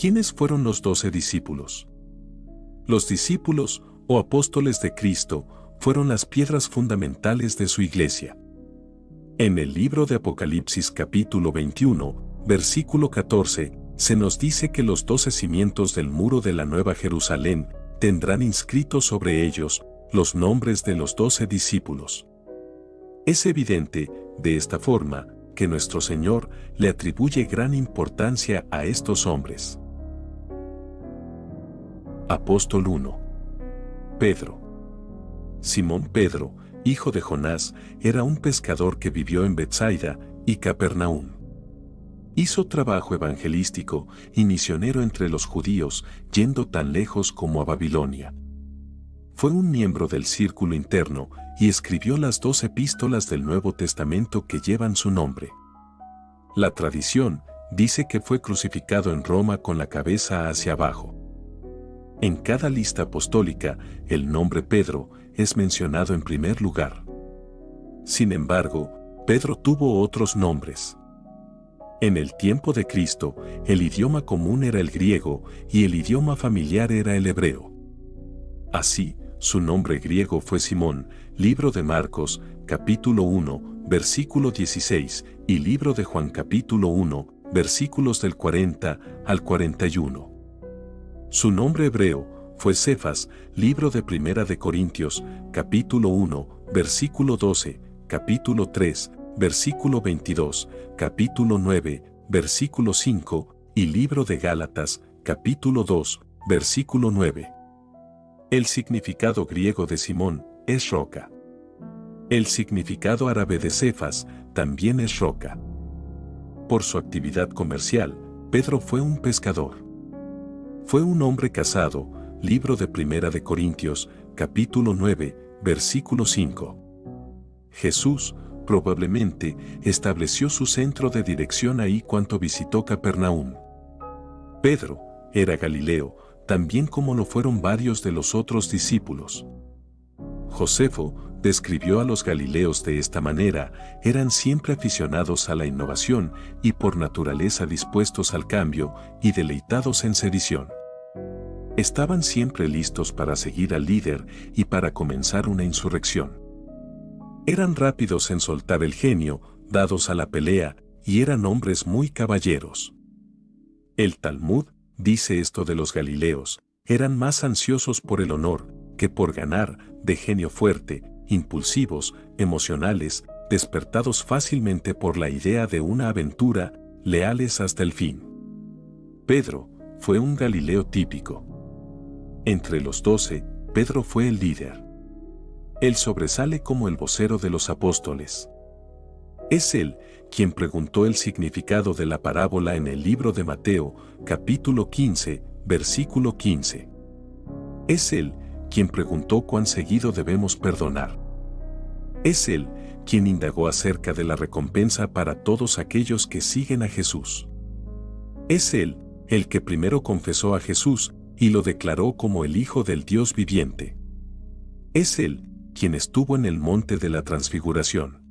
¿Quiénes fueron los doce discípulos? Los discípulos, o apóstoles de Cristo, fueron las piedras fundamentales de su iglesia. En el libro de Apocalipsis capítulo 21, versículo 14, se nos dice que los doce cimientos del muro de la Nueva Jerusalén tendrán inscritos sobre ellos los nombres de los doce discípulos. Es evidente, de esta forma, que nuestro Señor le atribuye gran importancia a estos hombres. Apóstol 1 Pedro Simón Pedro, hijo de Jonás, era un pescador que vivió en Bethsaida y Capernaum. Hizo trabajo evangelístico y misionero entre los judíos, yendo tan lejos como a Babilonia. Fue un miembro del círculo interno y escribió las dos epístolas del Nuevo Testamento que llevan su nombre. La tradición dice que fue crucificado en Roma con la cabeza hacia abajo. En cada lista apostólica, el nombre Pedro es mencionado en primer lugar. Sin embargo, Pedro tuvo otros nombres. En el tiempo de Cristo, el idioma común era el griego y el idioma familiar era el hebreo. Así, su nombre griego fue Simón, libro de Marcos, capítulo 1, versículo 16, y libro de Juan capítulo 1, versículos del 40 al 41. Su nombre hebreo fue Cefas, libro de Primera de Corintios, capítulo 1, versículo 12, capítulo 3, versículo 22, capítulo 9, versículo 5, y libro de Gálatas, capítulo 2, versículo 9. El significado griego de Simón es roca. El significado árabe de Cefas también es roca. Por su actividad comercial, Pedro fue un pescador. Fue un hombre casado, libro de Primera de Corintios, capítulo 9, versículo 5. Jesús, probablemente estableció su centro de dirección ahí cuando visitó Capernaum. Pedro era Galileo, también como lo fueron varios de los otros discípulos. Josefo describió a los galileos de esta manera, eran siempre aficionados a la innovación y por naturaleza dispuestos al cambio y deleitados en sedición. Estaban siempre listos para seguir al líder y para comenzar una insurrección. Eran rápidos en soltar el genio, dados a la pelea, y eran hombres muy caballeros. El Talmud dice esto de los Galileos, eran más ansiosos por el honor que por ganar, de genio fuerte, impulsivos, emocionales, despertados fácilmente por la idea de una aventura, leales hasta el fin. Pedro fue un Galileo típico. Entre los doce, Pedro fue el líder. Él sobresale como el vocero de los apóstoles. Es él quien preguntó el significado de la parábola en el libro de Mateo, capítulo 15, versículo 15. Es él quien preguntó cuán seguido debemos perdonar. Es él quien indagó acerca de la recompensa para todos aquellos que siguen a Jesús. Es él el que primero confesó a Jesús y lo declaró como el Hijo del Dios viviente. Es él quien estuvo en el monte de la transfiguración.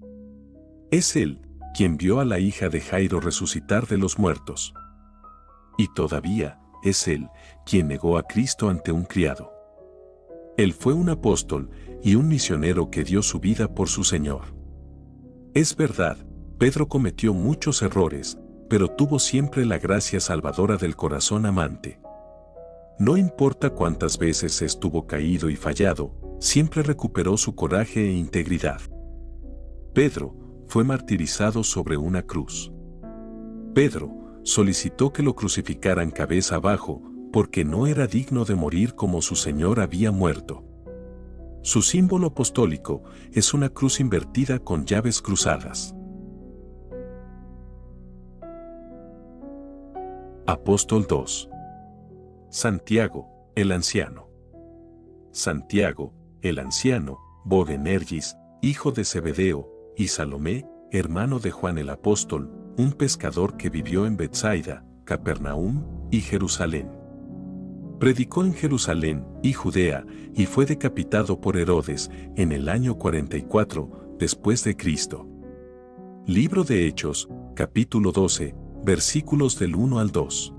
Es Él quien vio a la hija de Jairo resucitar de los muertos. Y todavía es Él quien negó a Cristo ante un criado. Él fue un apóstol y un misionero que dio su vida por su Señor. Es verdad, Pedro cometió muchos errores, pero tuvo siempre la gracia salvadora del corazón amante. No importa cuántas veces estuvo caído y fallado, siempre recuperó su coraje e integridad. Pedro fue martirizado sobre una cruz. Pedro solicitó que lo crucificaran cabeza abajo porque no era digno de morir como su Señor había muerto. Su símbolo apostólico es una cruz invertida con llaves cruzadas. Apóstol 2 Santiago, el anciano. Santiago, el anciano, Bogenergis, hijo de Zebedeo, y Salomé, hermano de Juan el apóstol, un pescador que vivió en Bethsaida, Capernaum y Jerusalén. Predicó en Jerusalén y Judea y fue decapitado por Herodes en el año 44 después de Cristo. Libro de Hechos, capítulo 12, versículos del 1 al 2.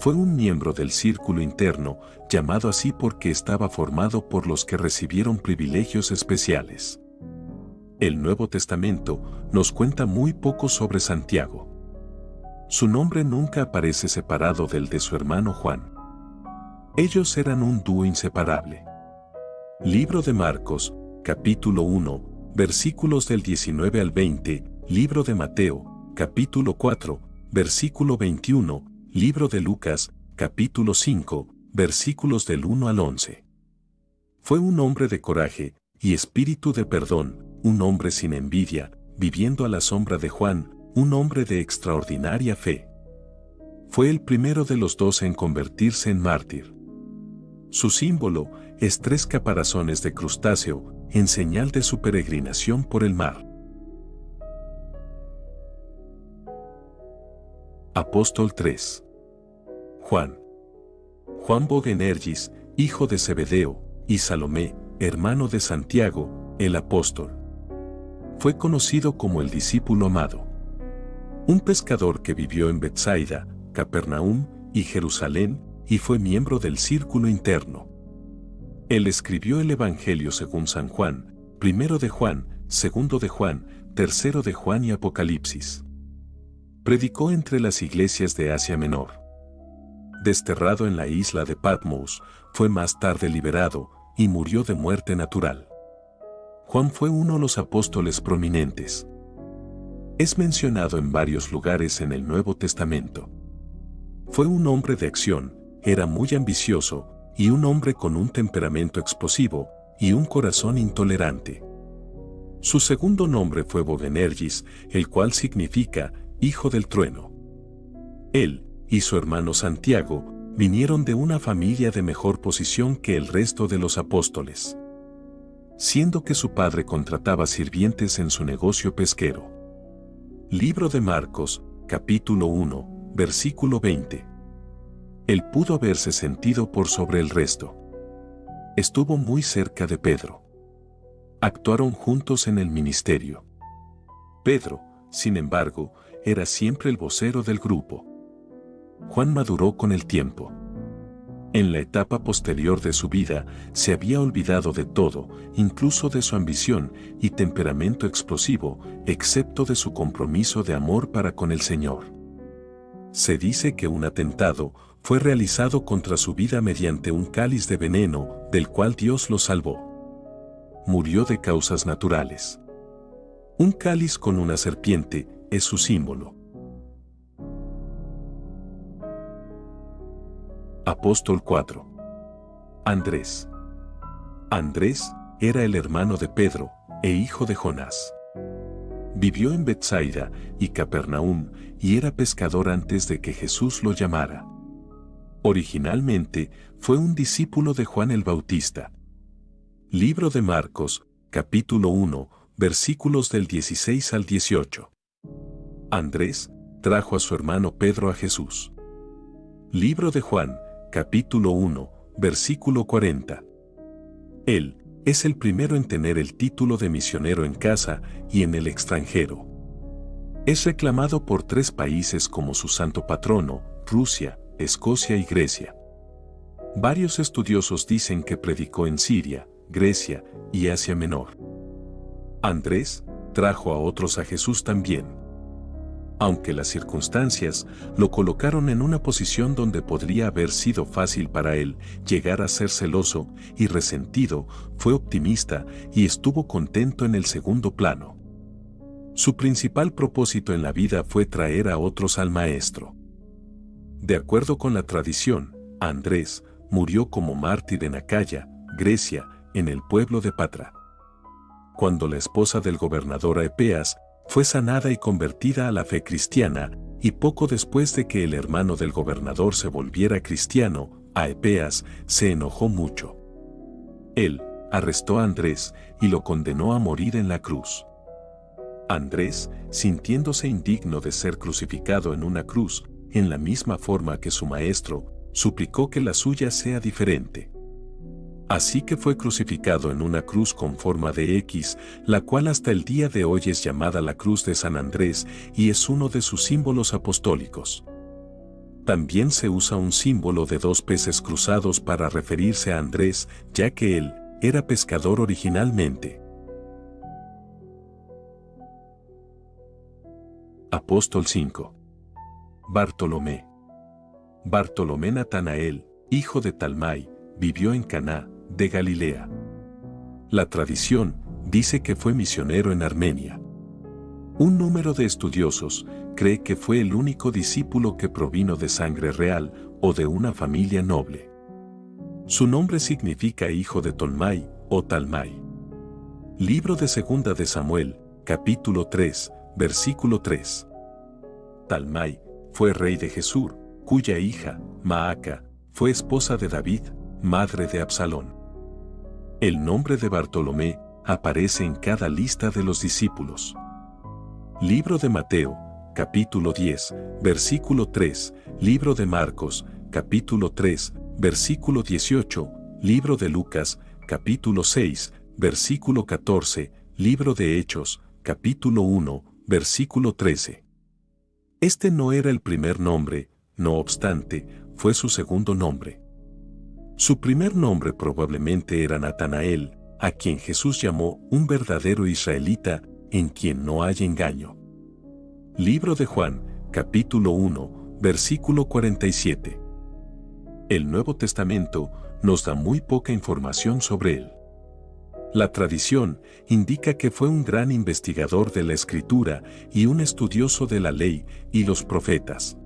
Fue un miembro del círculo interno, llamado así porque estaba formado por los que recibieron privilegios especiales. El Nuevo Testamento nos cuenta muy poco sobre Santiago. Su nombre nunca aparece separado del de su hermano Juan. Ellos eran un dúo inseparable. Libro de Marcos, capítulo 1, versículos del 19 al 20, Libro de Mateo, capítulo 4, versículo 21, Libro de Lucas, capítulo 5, versículos del 1 al 11. Fue un hombre de coraje y espíritu de perdón, un hombre sin envidia, viviendo a la sombra de Juan, un hombre de extraordinaria fe. Fue el primero de los dos en convertirse en mártir. Su símbolo es tres caparazones de crustáceo, en señal de su peregrinación por el mar. Apóstol 3 Juan Juan Bogenergis, hijo de Zebedeo, y Salomé, hermano de Santiago, el apóstol. Fue conocido como el discípulo amado. Un pescador que vivió en Bethsaida, Capernaum y Jerusalén, y fue miembro del círculo interno. Él escribió el Evangelio según San Juan, primero de Juan, segundo de Juan, tercero de Juan y Apocalipsis. Predicó entre las iglesias de Asia Menor. Desterrado en la isla de Patmos, fue más tarde liberado y murió de muerte natural. Juan fue uno de los apóstoles prominentes. Es mencionado en varios lugares en el Nuevo Testamento. Fue un hombre de acción, era muy ambicioso y un hombre con un temperamento explosivo y un corazón intolerante. Su segundo nombre fue Bogenergis, el cual significa hijo del trueno. Él y su hermano Santiago vinieron de una familia de mejor posición que el resto de los apóstoles, siendo que su padre contrataba sirvientes en su negocio pesquero. Libro de Marcos, capítulo 1, versículo 20 él pudo haberse sentido por sobre el resto. Estuvo muy cerca de Pedro. Actuaron juntos en el ministerio. Pedro, sin embargo, era siempre el vocero del grupo. Juan maduró con el tiempo. En la etapa posterior de su vida, se había olvidado de todo, incluso de su ambición y temperamento explosivo, excepto de su compromiso de amor para con el Señor. Se dice que un atentado fue realizado contra su vida mediante un cáliz de veneno, del cual Dios lo salvó. Murió de causas naturales. Un cáliz con una serpiente es su símbolo. Apóstol 4 Andrés Andrés era el hermano de Pedro e hijo de Jonás. Vivió en Bethsaida y Capernaum y era pescador antes de que Jesús lo llamara. Originalmente fue un discípulo de Juan el Bautista. Libro de Marcos, capítulo 1, versículos del 16 al 18. Andrés trajo a su hermano Pedro a Jesús. Libro de Juan, capítulo 1, versículo 40. Él es el primero en tener el título de misionero en casa y en el extranjero. Es reclamado por tres países como su santo patrono, Rusia, Escocia y Grecia. Varios estudiosos dicen que predicó en Siria, Grecia y Asia Menor. Andrés trajo a otros a Jesús también. Aunque las circunstancias lo colocaron en una posición donde podría haber sido fácil para él llegar a ser celoso y resentido, fue optimista y estuvo contento en el segundo plano. Su principal propósito en la vida fue traer a otros al Maestro. De acuerdo con la tradición, Andrés murió como mártir en Acaya, Grecia, en el pueblo de Patra. Cuando la esposa del gobernador Aepeas fue sanada y convertida a la fe cristiana, y poco después de que el hermano del gobernador se volviera cristiano, Aepeas se enojó mucho. Él arrestó a Andrés y lo condenó a morir en la cruz. Andrés, sintiéndose indigno de ser crucificado en una cruz, en la misma forma que su maestro, suplicó que la suya sea diferente. Así que fue crucificado en una cruz con forma de X, la cual hasta el día de hoy es llamada la Cruz de San Andrés y es uno de sus símbolos apostólicos. También se usa un símbolo de dos peces cruzados para referirse a Andrés, ya que él era pescador originalmente. Apóstol 5. Bartolomé. Bartolomé Natanael, hijo de Talmai, vivió en Caná, de Galilea. La tradición dice que fue misionero en Armenia. Un número de estudiosos cree que fue el único discípulo que provino de sangre real o de una familia noble. Su nombre significa hijo de Tolmai o Talmai. Libro de Segunda de Samuel, capítulo 3, versículo 3. Talmai fue rey de Jesús, cuya hija, Maaca, fue esposa de David, madre de Absalón. El nombre de Bartolomé aparece en cada lista de los discípulos. Libro de Mateo, capítulo 10, versículo 3, Libro de Marcos, capítulo 3, versículo 18, Libro de Lucas, capítulo 6, versículo 14, Libro de Hechos, capítulo 1, versículo 13. Este no era el primer nombre, no obstante, fue su segundo nombre. Su primer nombre probablemente era Natanael, a quien Jesús llamó un verdadero israelita en quien no hay engaño. Libro de Juan, capítulo 1, versículo 47. El Nuevo Testamento nos da muy poca información sobre él. La tradición indica que fue un gran investigador de la escritura y un estudioso de la ley y los profetas.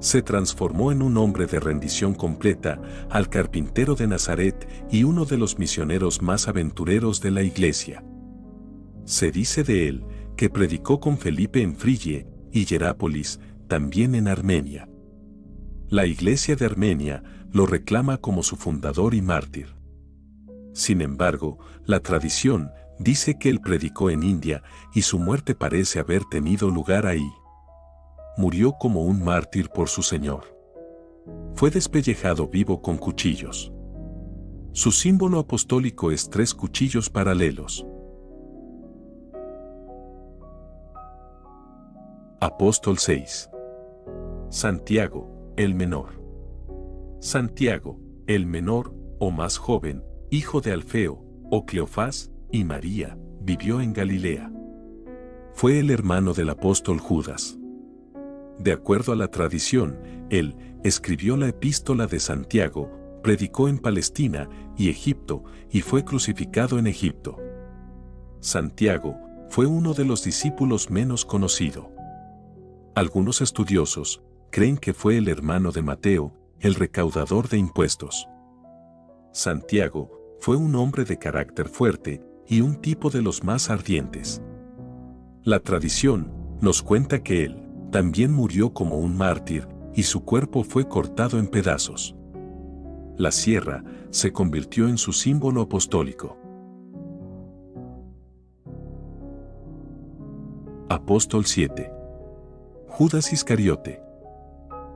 Se transformó en un hombre de rendición completa al carpintero de Nazaret y uno de los misioneros más aventureros de la iglesia. Se dice de él que predicó con Felipe en Frigie y Hierápolis, también en Armenia. La iglesia de Armenia lo reclama como su fundador y mártir. Sin embargo, la tradición dice que él predicó en India y su muerte parece haber tenido lugar ahí. Murió como un mártir por su Señor. Fue despellejado vivo con cuchillos. Su símbolo apostólico es tres cuchillos paralelos. Apóstol 6. Santiago, el menor. Santiago, el menor, o más joven, hijo de Alfeo, o Cleofás, y María, vivió en Galilea. Fue el hermano del apóstol Judas. De acuerdo a la tradición, él escribió la epístola de Santiago, predicó en Palestina y Egipto y fue crucificado en Egipto. Santiago fue uno de los discípulos menos conocido. Algunos estudiosos creen que fue el hermano de Mateo, el recaudador de impuestos. Santiago fue un hombre de carácter fuerte y un tipo de los más ardientes. La tradición nos cuenta que él también murió como un mártir y su cuerpo fue cortado en pedazos. La sierra se convirtió en su símbolo apostólico. Apóstol 7 Judas Iscariote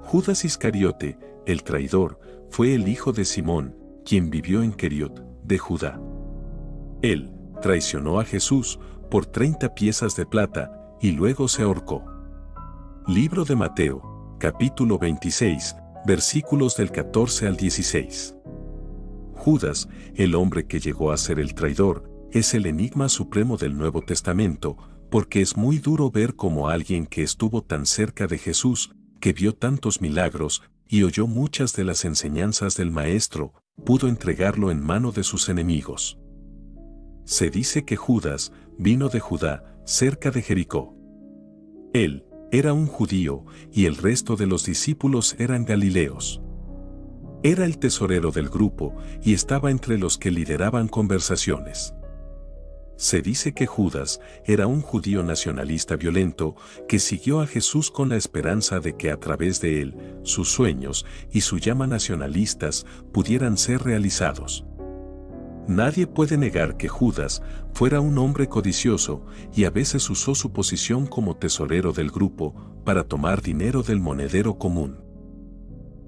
Judas Iscariote, el traidor, fue el hijo de Simón, quien vivió en Keriot, de Judá. Él traicionó a Jesús por 30 piezas de plata y luego se ahorcó. Libro de Mateo, capítulo 26, versículos del 14 al 16. Judas, el hombre que llegó a ser el traidor, es el enigma supremo del Nuevo Testamento, porque es muy duro ver cómo alguien que estuvo tan cerca de Jesús, que vio tantos milagros y oyó muchas de las enseñanzas del Maestro, pudo entregarlo en mano de sus enemigos. Se dice que Judas vino de Judá, cerca de Jericó. Él era un judío y el resto de los discípulos eran galileos. Era el tesorero del grupo y estaba entre los que lideraban conversaciones. Se dice que Judas era un judío nacionalista violento que siguió a Jesús con la esperanza de que a través de él, sus sueños y su llama nacionalistas pudieran ser realizados. Nadie puede negar que Judas fuera un hombre codicioso y a veces usó su posición como tesorero del grupo para tomar dinero del monedero común.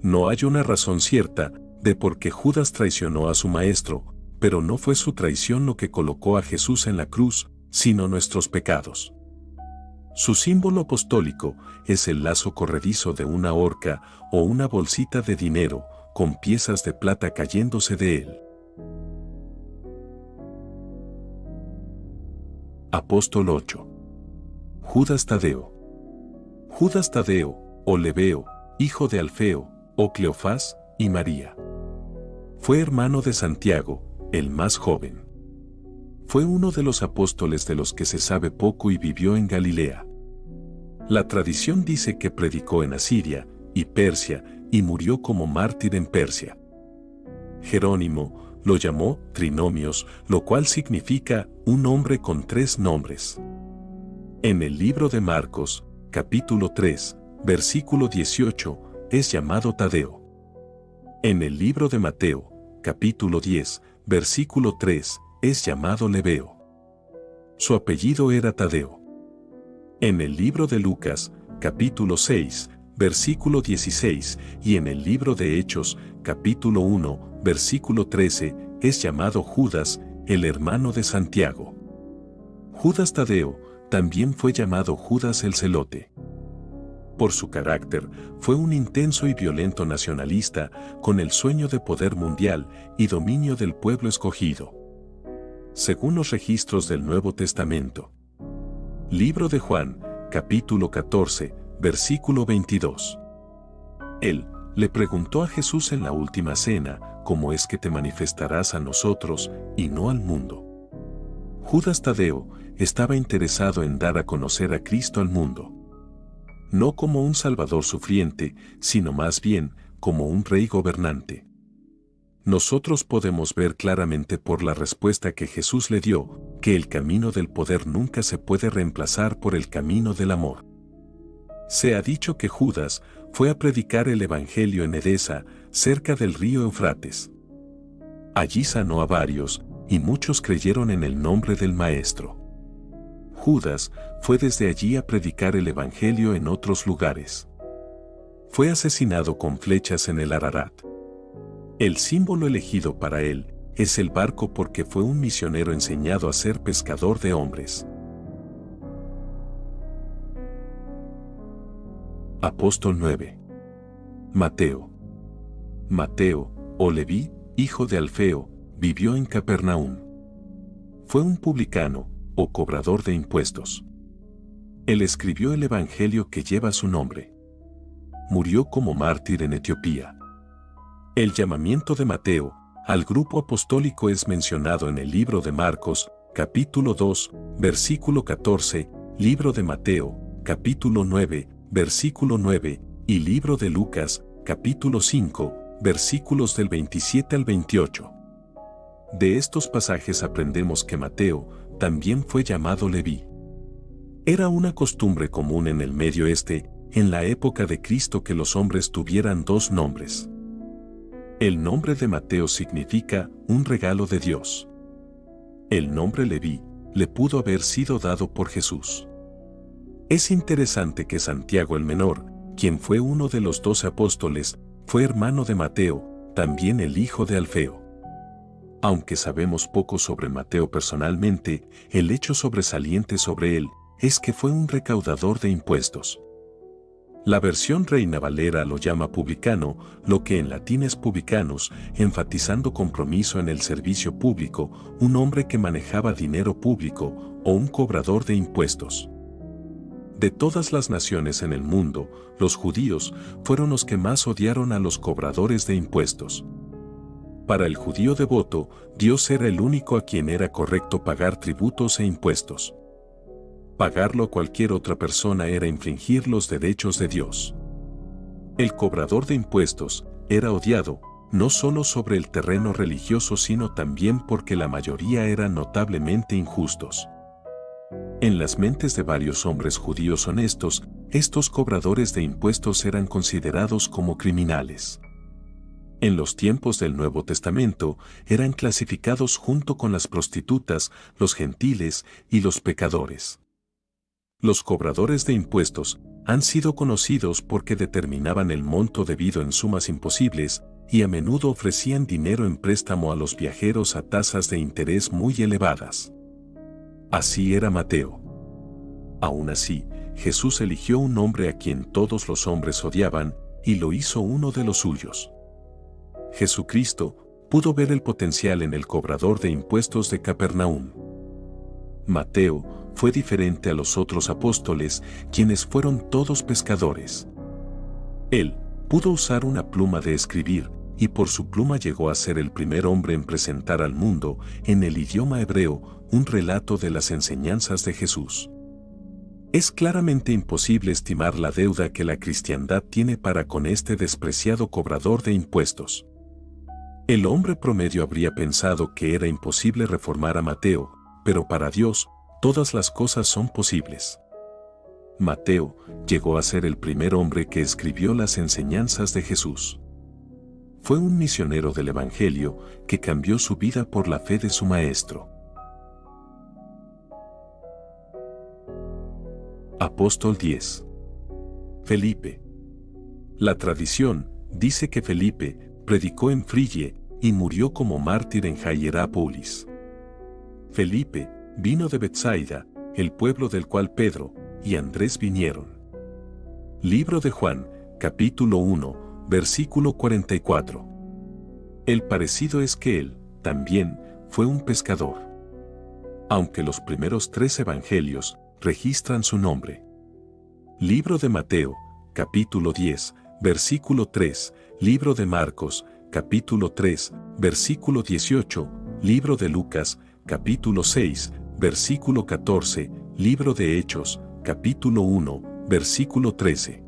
No hay una razón cierta de por qué Judas traicionó a su maestro, pero no fue su traición lo que colocó a Jesús en la cruz, sino nuestros pecados. Su símbolo apostólico es el lazo corredizo de una horca o una bolsita de dinero con piezas de plata cayéndose de él. Apóstol 8. Judas Tadeo. Judas Tadeo, o Leveo, hijo de Alfeo, o Cleofás, y María. Fue hermano de Santiago, el más joven. Fue uno de los apóstoles de los que se sabe poco y vivió en Galilea. La tradición dice que predicó en Asiria y Persia y murió como mártir en Persia. Jerónimo lo llamó trinomios, lo cual significa un hombre con tres nombres. En el libro de Marcos, capítulo 3, versículo 18, es llamado Tadeo. En el libro de Mateo, capítulo 10, versículo 3, es llamado Leveo. Su apellido era Tadeo. En el libro de Lucas, capítulo 6, versículo 16, y en el libro de Hechos, capítulo 1, versículo 13, es llamado Judas, el hermano de Santiago. Judas Tadeo también fue llamado Judas el Celote por su carácter, fue un intenso y violento nacionalista con el sueño de poder mundial y dominio del pueblo escogido. Según los registros del Nuevo Testamento. Libro de Juan, capítulo 14, versículo 22. Él le preguntó a Jesús en la última cena, ¿cómo es que te manifestarás a nosotros y no al mundo? Judas Tadeo estaba interesado en dar a conocer a Cristo al mundo no como un Salvador sufriente, sino más bien como un rey gobernante. Nosotros podemos ver claramente por la respuesta que Jesús le dio, que el camino del poder nunca se puede reemplazar por el camino del amor. Se ha dicho que Judas fue a predicar el Evangelio en Edesa, cerca del río Eufrates. Allí sanó a varios, y muchos creyeron en el nombre del Maestro. Judas fue desde allí a predicar el Evangelio en otros lugares. Fue asesinado con flechas en el Ararat. El símbolo elegido para él es el barco porque fue un misionero enseñado a ser pescador de hombres. Apóstol 9. Mateo. Mateo, o Leví, hijo de Alfeo, vivió en Capernaum. Fue un publicano, o cobrador de impuestos. Él escribió el Evangelio que lleva su nombre. Murió como mártir en Etiopía. El llamamiento de Mateo al grupo apostólico es mencionado en el libro de Marcos, capítulo 2, versículo 14, libro de Mateo, capítulo 9, versículo 9, y libro de Lucas, capítulo 5, versículos del 27 al 28. De estos pasajes aprendemos que Mateo también fue llamado Leví. Era una costumbre común en el Medio Este, en la época de Cristo que los hombres tuvieran dos nombres. El nombre de Mateo significa un regalo de Dios. El nombre Leví le pudo haber sido dado por Jesús. Es interesante que Santiago el Menor, quien fue uno de los doce apóstoles, fue hermano de Mateo, también el hijo de Alfeo. Aunque sabemos poco sobre Mateo personalmente, el hecho sobresaliente sobre él es que fue un recaudador de impuestos. La versión Reina Valera lo llama publicano, lo que en latín es publicanus, enfatizando compromiso en el servicio público, un hombre que manejaba dinero público o un cobrador de impuestos. De todas las naciones en el mundo, los judíos fueron los que más odiaron a los cobradores de impuestos. Para el judío devoto, Dios era el único a quien era correcto pagar tributos e impuestos. Pagarlo a cualquier otra persona era infringir los derechos de Dios. El cobrador de impuestos era odiado, no solo sobre el terreno religioso sino también porque la mayoría eran notablemente injustos. En las mentes de varios hombres judíos honestos, estos cobradores de impuestos eran considerados como criminales en los tiempos del Nuevo Testamento, eran clasificados junto con las prostitutas, los gentiles y los pecadores. Los cobradores de impuestos han sido conocidos porque determinaban el monto debido en sumas imposibles y a menudo ofrecían dinero en préstamo a los viajeros a tasas de interés muy elevadas. Así era Mateo. Aún así, Jesús eligió un hombre a quien todos los hombres odiaban y lo hizo uno de los suyos. Jesucristo pudo ver el potencial en el cobrador de impuestos de Capernaum. Mateo fue diferente a los otros apóstoles, quienes fueron todos pescadores. Él pudo usar una pluma de escribir, y por su pluma llegó a ser el primer hombre en presentar al mundo, en el idioma hebreo, un relato de las enseñanzas de Jesús. Es claramente imposible estimar la deuda que la cristiandad tiene para con este despreciado cobrador de impuestos. El hombre promedio habría pensado que era imposible reformar a Mateo, pero para Dios, todas las cosas son posibles. Mateo llegó a ser el primer hombre que escribió las enseñanzas de Jesús. Fue un misionero del Evangelio que cambió su vida por la fe de su maestro. Apóstol 10 Felipe La tradición dice que Felipe predicó en Frigie y murió como mártir en Hierápolis. Felipe vino de Bethsaida, el pueblo del cual Pedro y Andrés vinieron. Libro de Juan, capítulo 1, versículo 44. El parecido es que él, también, fue un pescador. Aunque los primeros tres evangelios registran su nombre. Libro de Mateo, capítulo 10, versículo 3, Libro de Marcos, capítulo 3, versículo 18, Libro de Lucas, capítulo 6, versículo 14, Libro de Hechos, capítulo 1, versículo 13.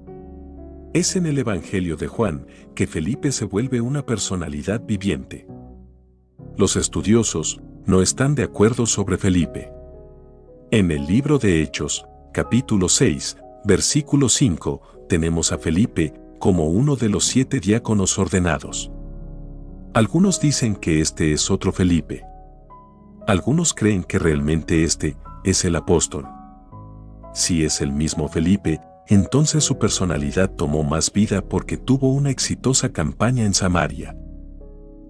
Es en el Evangelio de Juan que Felipe se vuelve una personalidad viviente. Los estudiosos no están de acuerdo sobre Felipe. En el libro de Hechos, capítulo 6, versículo 5, tenemos a Felipe como uno de los siete diáconos ordenados. Algunos dicen que este es otro Felipe. Algunos creen que realmente este es el apóstol. Si es el mismo Felipe, entonces su personalidad tomó más vida porque tuvo una exitosa campaña en Samaria.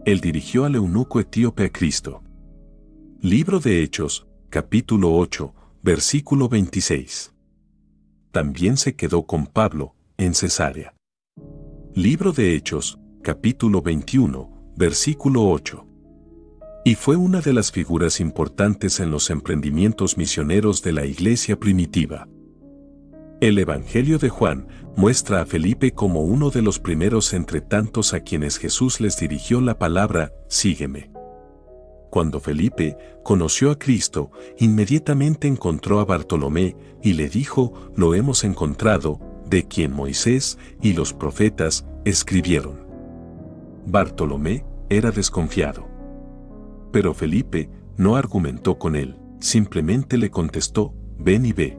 Él dirigió al eunuco etíope a Cristo. Libro de Hechos, capítulo 8, versículo 26. También se quedó con Pablo, en Cesarea. Libro de Hechos, capítulo 21, versículo 8 y fue una de las figuras importantes en los emprendimientos misioneros de la iglesia primitiva. El Evangelio de Juan muestra a Felipe como uno de los primeros entre tantos a quienes Jesús les dirigió la palabra, sígueme. Cuando Felipe conoció a Cristo, inmediatamente encontró a Bartolomé y le dijo, lo hemos encontrado, de quien Moisés y los profetas escribieron. Bartolomé era desconfiado. Pero Felipe no argumentó con él, simplemente le contestó, ven y ve.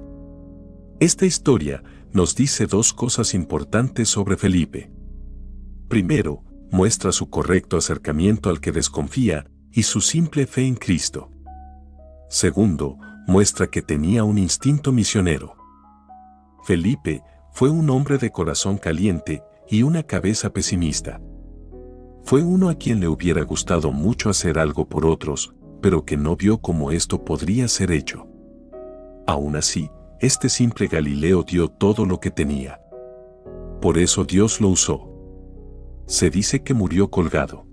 Esta historia nos dice dos cosas importantes sobre Felipe. Primero, muestra su correcto acercamiento al que desconfía y su simple fe en Cristo. Segundo, muestra que tenía un instinto misionero. Felipe fue un hombre de corazón caliente y una cabeza pesimista. Fue uno a quien le hubiera gustado mucho hacer algo por otros, pero que no vio cómo esto podría ser hecho. Aún así, este simple Galileo dio todo lo que tenía. Por eso Dios lo usó. Se dice que murió colgado.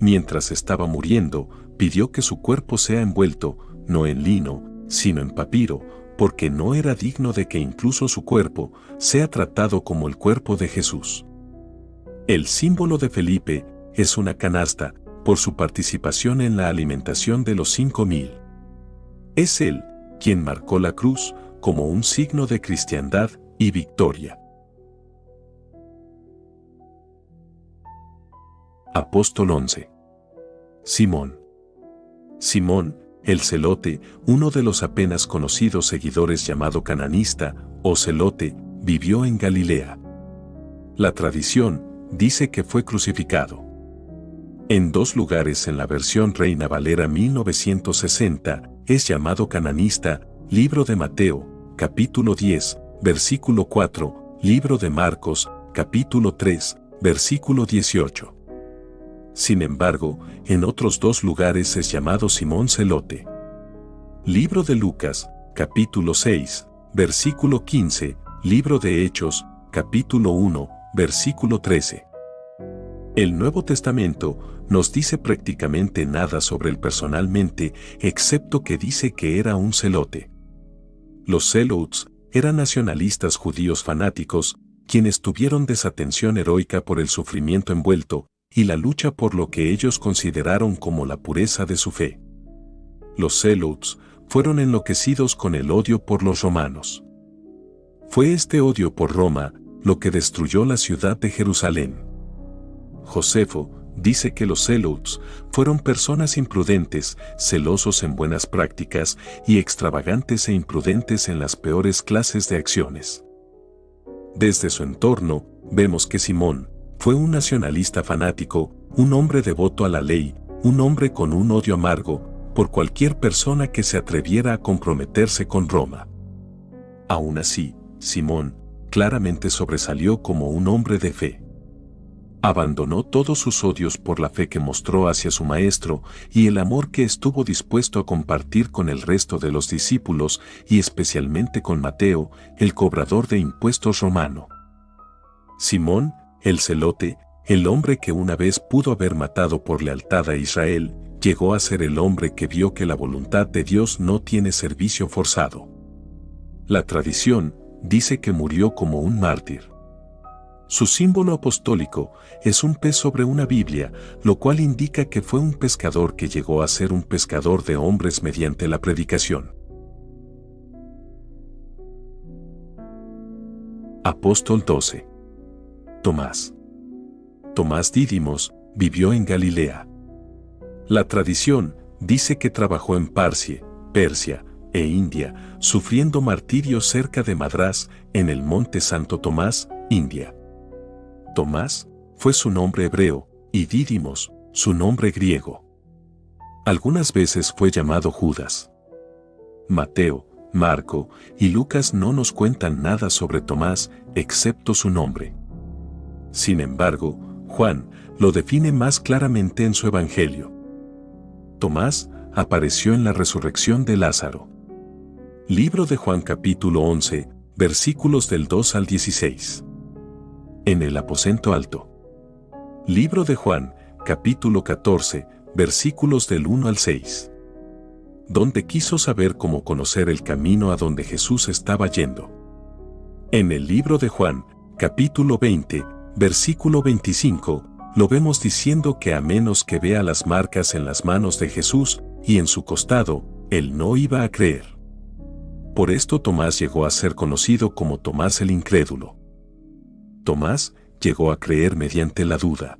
Mientras estaba muriendo, pidió que su cuerpo sea envuelto, no en lino, sino en papiro, porque no era digno de que incluso su cuerpo sea tratado como el cuerpo de Jesús. El símbolo de Felipe es una canasta, por su participación en la alimentación de los cinco mil. Es él quien marcó la cruz como un signo de cristiandad y victoria. Apóstol 11 Simón Simón, el celote, uno de los apenas conocidos seguidores llamado cananista o celote, vivió en Galilea. La tradición dice que fue crucificado. En dos lugares en la versión Reina Valera 1960 es llamado cananista, libro de Mateo, capítulo 10, versículo 4, libro de Marcos, capítulo 3, versículo 18. Sin embargo, en otros dos lugares es llamado Simón Celote. Libro de Lucas, capítulo 6, versículo 15, libro de Hechos, capítulo 1, versículo 13. El Nuevo Testamento nos dice prácticamente nada sobre él personalmente, excepto que dice que era un celote. Los celotes eran nacionalistas judíos fanáticos, quienes tuvieron desatención heroica por el sufrimiento envuelto y la lucha por lo que ellos consideraron como la pureza de su fe. Los celotes fueron enloquecidos con el odio por los romanos. Fue este odio por Roma lo que destruyó la ciudad de Jerusalén. Josefo dice que los celotes fueron personas imprudentes, celosos en buenas prácticas y extravagantes e imprudentes en las peores clases de acciones. Desde su entorno, vemos que Simón fue un nacionalista fanático, un hombre devoto a la ley, un hombre con un odio amargo por cualquier persona que se atreviera a comprometerse con Roma. Aún así, Simón claramente sobresalió como un hombre de fe. Abandonó todos sus odios por la fe que mostró hacia su maestro y el amor que estuvo dispuesto a compartir con el resto de los discípulos y especialmente con Mateo, el cobrador de impuestos romano. Simón, el celote, el hombre que una vez pudo haber matado por lealtad a Israel, llegó a ser el hombre que vio que la voluntad de Dios no tiene servicio forzado. La tradición dice que murió como un mártir. Su símbolo apostólico es un pez sobre una Biblia, lo cual indica que fue un pescador que llegó a ser un pescador de hombres mediante la predicación. Apóstol 12 Tomás Tomás Dídimos vivió en Galilea. La tradición dice que trabajó en Parcia, Persia e India, sufriendo martirio cerca de Madrás, en el monte Santo Tomás, India. Tomás fue su nombre hebreo y Dídimos su nombre griego. Algunas veces fue llamado Judas. Mateo, Marco y Lucas no nos cuentan nada sobre Tomás excepto su nombre. Sin embargo, Juan lo define más claramente en su Evangelio. Tomás apareció en la resurrección de Lázaro. Libro de Juan capítulo 11, versículos del 2 al 16 en el aposento alto. Libro de Juan, capítulo 14, versículos del 1 al 6. Donde quiso saber cómo conocer el camino a donde Jesús estaba yendo. En el libro de Juan, capítulo 20, versículo 25, lo vemos diciendo que a menos que vea las marcas en las manos de Jesús y en su costado, él no iba a creer. Por esto Tomás llegó a ser conocido como Tomás el Incrédulo. Tomás llegó a creer mediante la duda.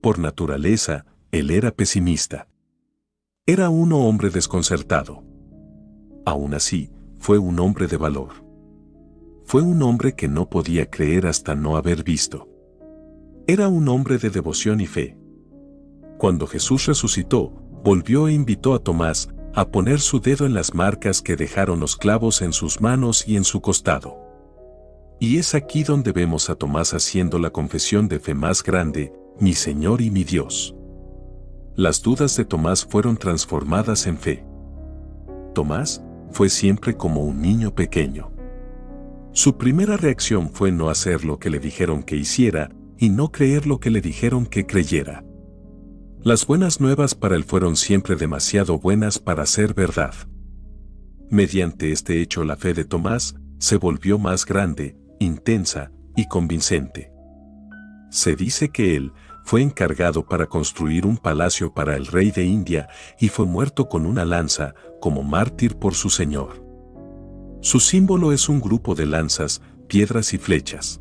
Por naturaleza, él era pesimista. Era un hombre desconcertado. Aún así, fue un hombre de valor. Fue un hombre que no podía creer hasta no haber visto. Era un hombre de devoción y fe. Cuando Jesús resucitó, volvió e invitó a Tomás a poner su dedo en las marcas que dejaron los clavos en sus manos y en su costado. Y es aquí donde vemos a Tomás haciendo la confesión de fe más grande, mi Señor y mi Dios. Las dudas de Tomás fueron transformadas en fe. Tomás fue siempre como un niño pequeño. Su primera reacción fue no hacer lo que le dijeron que hiciera y no creer lo que le dijeron que creyera. Las buenas nuevas para él fueron siempre demasiado buenas para ser verdad. Mediante este hecho la fe de Tomás se volvió más grande, intensa y convincente. Se dice que él fue encargado para construir un palacio para el rey de India y fue muerto con una lanza como mártir por su señor. Su símbolo es un grupo de lanzas, piedras y flechas.